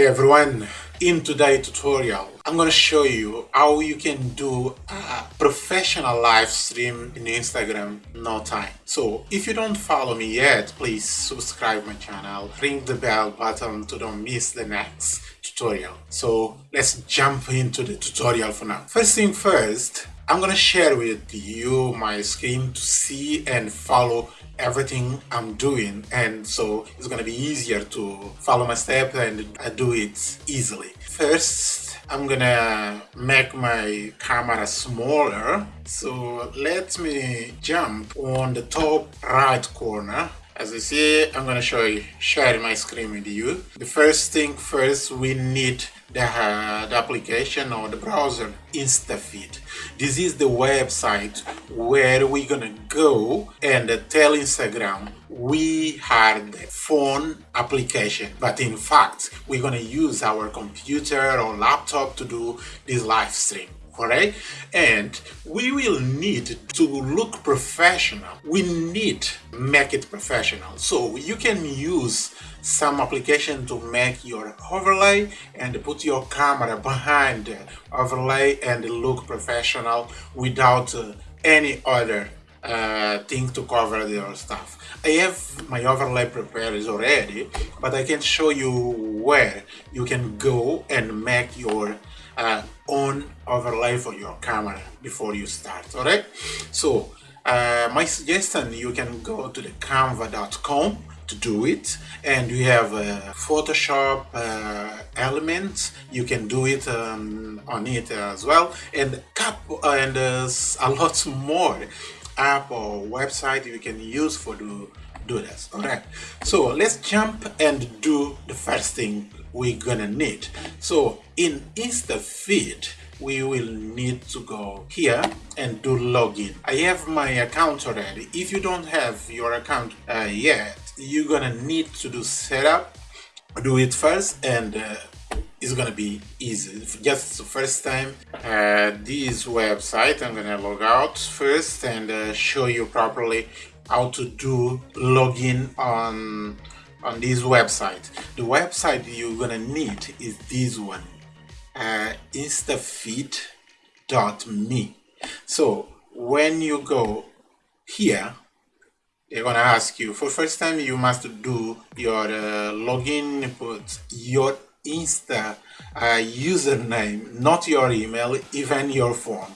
Hi everyone! In today's tutorial, I'm gonna show you how you can do a professional live stream in Instagram no time. So if you don't follow me yet, please subscribe my channel, ring the bell button to don't miss the next tutorial. So let's jump into the tutorial for now. First thing first, I'm gonna share with you my screen to see and follow everything I'm doing and so it's gonna be easier to follow my step and I do it easily. First I'm gonna make my camera smaller so let me jump on the top right corner as you see I'm gonna show you share my screen with you. The first thing first we need the, uh, the application or the browser InstaFeed. This is the website where we're gonna go and tell Instagram we are the phone application, but in fact we're gonna use our computer or laptop to do this live stream correct and we will need to look professional. We need make it professional. So you can use some application to make your overlay and put your camera behind the overlay and look professional without uh, any other uh, thing to cover your stuff. I have my overlay prepared already, but I can show you where you can go and make your uh, own overlay for your camera before you start, alright? So, uh, my suggestion, you can go to the canva.com to do it and we have uh, Photoshop uh, elements you can do it um, on it as well and and uh, a lot more app or website you can use for do do this all right? So let's jump and do the first thing we're gonna need. So in InstaFeed we will need to go here and do login. I have my account already. If you don't have your account uh, yet you're gonna need to do setup do it first and uh, it's gonna be easy. Just the first time uh, this website I'm gonna log out first and uh, show you properly how to do login on on this website. The website you're gonna need is this one uh, instafeed.me so when you go here they're gonna ask you for first time you must do your uh, login put your insta uh, username not your email even your phone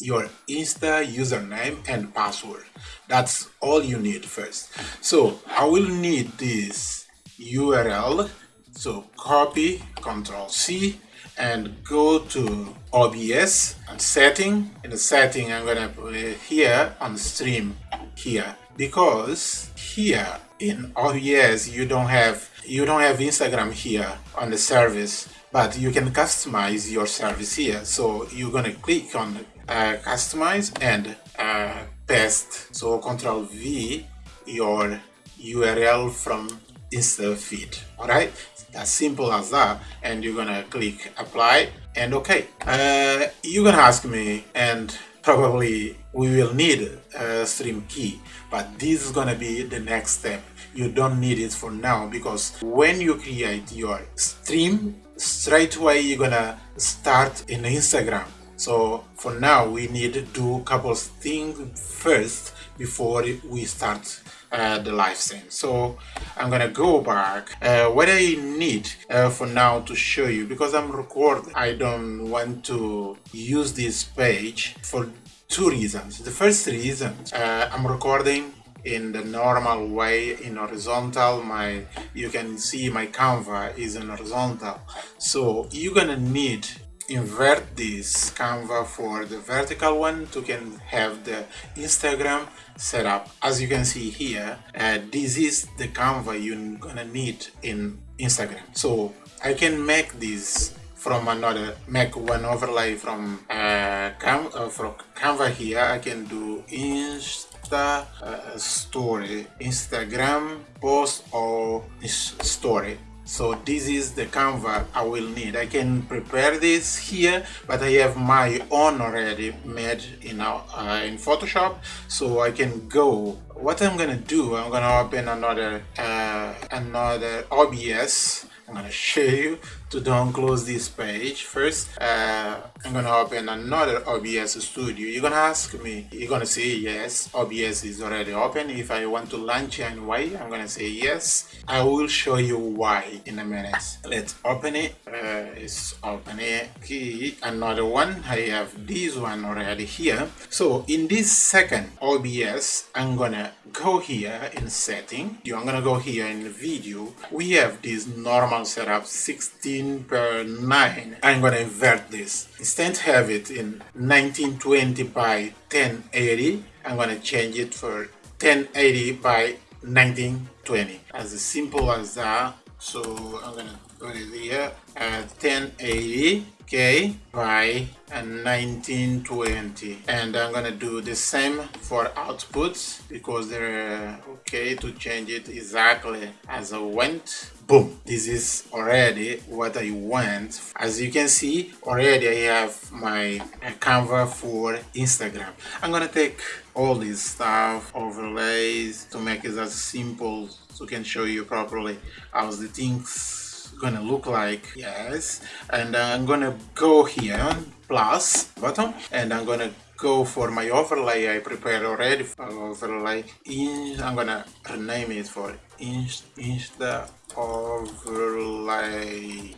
your insta username and password. That's all you need first. So i will need this url so copy control c and go to OBS and setting. In the setting, I'm gonna put here on stream here. Because here in OBS you don't have you don't have Instagram here on the service, but you can customize your service here. So you're gonna click on uh, customize and uh, paste. So Control V your URL from Insta feed. All right, as simple as that and you're gonna click apply and okay uh, you're gonna ask me and probably we will need a stream key but this is gonna be the next step. You don't need it for now because when you create your stream straight away you're gonna start in Instagram. So for now we need to do a couple things first before we start uh, the live stream so I'm gonna go back uh, what I need uh, for now to show you because I'm recording I don't want to use this page for two reasons. The first reason uh, I'm recording in the normal way in horizontal. My you can see my canva is in horizontal. So you're gonna need invert this canva for the vertical one to can have the Instagram setup. As you can see here uh, this is the canva you're gonna need in Instagram. So I can make this from another make one overlay from uh, Cam uh, from Canva here. I can do Insta uh, story Instagram post or story so this is the canva i will need. I can prepare this here but i have my own already made in uh, in photoshop. So i can go. What i'm gonna do i'm gonna open another uh, another obs I'm gonna show you to don't close this page. First uh, I'm gonna open another OBS studio. You're gonna ask me you're gonna say yes OBS is already open. If I want to launch and why I'm gonna say yes. I will show you why in a minute. Let's open it. Uh, it's open it. Okay another one. I have this one already here. So in this second OBS I'm gonna go here in setting. I'm gonna go here in video. We have this normal setup 16 per 9 I'm gonna invert this. Instead have it in 1920 by 1080 I'm gonna change it for 1080 by 1920 as simple as that. So I'm gonna it here at 1080k by uh, 1920 and I'm gonna do the same for outputs because they're uh, okay to change it exactly as I went. Boom. This is already what I want. As you can see already I have my uh, Canva for Instagram. I'm gonna take all this stuff overlays to make it as simple so I can show you properly how the things gonna look like yes. And I'm gonna go here plus button and I'm gonna go for my overlay I prepared already. Overlay in I'm gonna rename it for insta overlay.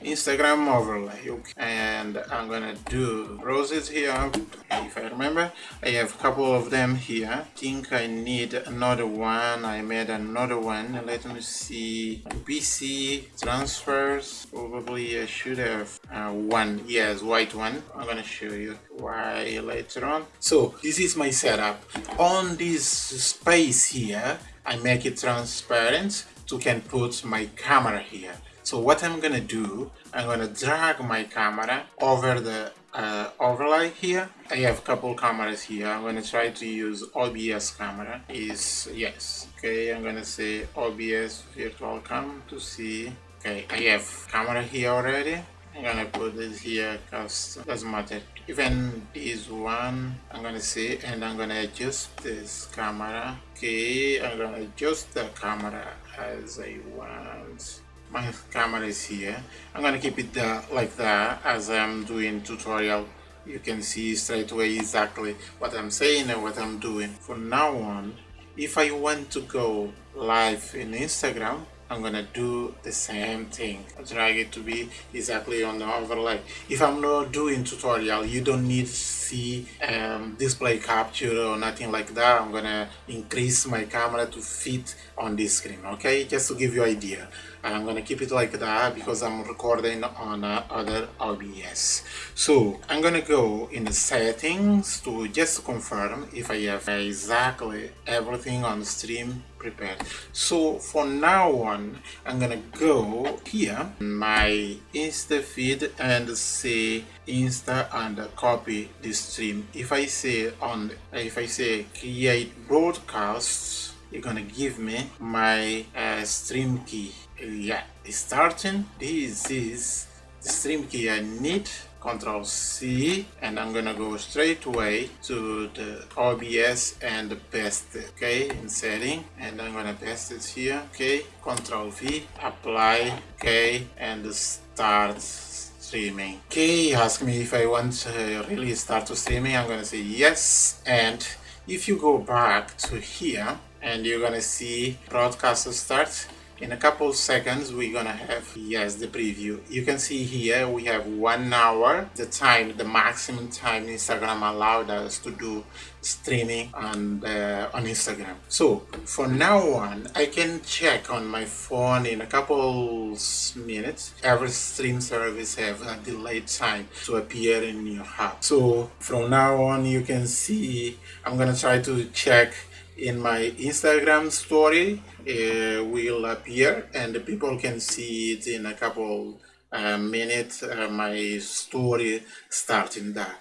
Instagram overlay okay. And i'm gonna do roses here if i remember. I have a couple of them here. Think i need another one. I made another one. Let me see. Pc transfers. Probably i should have uh, one. Yes white one. I'm gonna show you why later on. So this is my setup. On this space here i make it transparent to can put my camera here. So what I'm gonna do, I'm gonna drag my camera over the uh, overlay here. I have a couple cameras here. I'm gonna try to use OBS camera. Is yes. Okay, I'm gonna say OBS virtual cam to see. Okay, I have camera here already. I'm gonna put this here because doesn't matter. Even this one, I'm gonna see and I'm gonna adjust this camera. Okay, I'm gonna adjust the camera as I want. My camera is here. I'm gonna keep it there like that as I'm doing tutorial. You can see straight away exactly what I'm saying and what I'm doing. From now on, if I want to go live in Instagram, I'm gonna do the same thing. Drag it to be exactly on the overlay if I'm not doing tutorial you don't need to see um, display capture or nothing like that. I'm gonna increase my camera to fit on this screen okay? Just to give you idea I'm gonna keep it like that because I'm recording on other OBS so I'm gonna go in the settings to just confirm if I have exactly everything on stream prepared. So for now on I'm gonna go here my insta feed and say insta and copy the stream. If I say on if I say create broadcasts you're gonna give me my uh, stream key yeah starting. This is the stream key I need control C and I'm gonna go straight away to the OBS and paste it okay in setting. And I'm gonna paste it here okay control V apply okay and start streaming. Okay ask me if I want to really start to streaming I'm gonna say yes. And if you go back to here and you're gonna see broadcast start in a couple seconds we're gonna have yes the preview. You can see here we have one hour. The time the maximum time instagram allowed us to do streaming on uh, on instagram. So for now on i can check on my phone in a couple minutes. Every stream service have a delayed time to appear in your app so from now on you can see i'm gonna try to check in my Instagram story uh, will appear and the people can see it in a couple uh, minutes uh, my story starting there.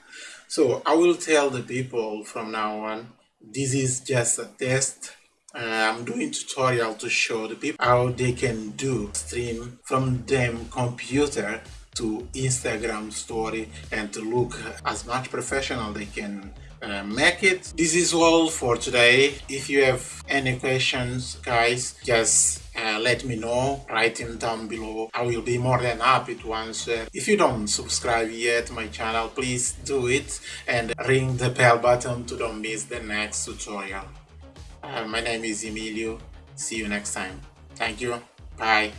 So I will tell the people from now on this is just a test. Uh, I'm doing tutorial to show the people how they can do stream from them computer to Instagram story and to look as much professional they can uh, make it. This is all for today. If you have any questions, guys, just uh, let me know. Write them down below. I will be more than happy to answer. If you don't subscribe yet my channel please do it and ring the bell button to don't miss the next tutorial. Uh, my name is emilio. See you next time. Thank you. Bye